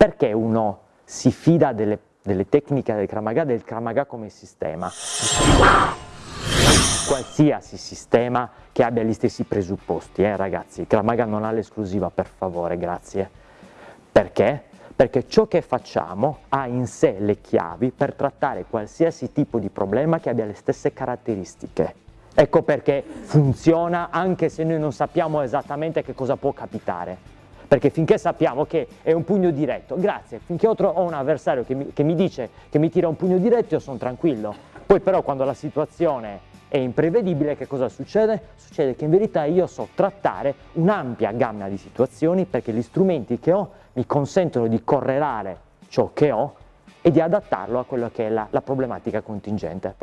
perché uno si fida delle, delle tecniche del Kramaga, del Kramaga come sistema? Qualsiasi sistema che abbia gli stessi presupposti, eh, ragazzi, il Kramaga non ha l'esclusiva, per favore, grazie. Perché? Perché ciò che facciamo ha in sé le chiavi per trattare qualsiasi tipo di problema che abbia le stesse caratteristiche. Ecco perché funziona anche se noi non sappiamo esattamente che cosa può capitare. Perché finché sappiamo che è un pugno diretto, grazie, finché ho un avversario che mi, che mi dice che mi tira un pugno diretto io sono tranquillo. Poi però quando la situazione è imprevedibile che cosa succede? Succede che in verità io so trattare un'ampia gamma di situazioni perché gli strumenti che ho mi consentono di correlare ciò che ho e di adattarlo a quella che è la, la problematica contingente.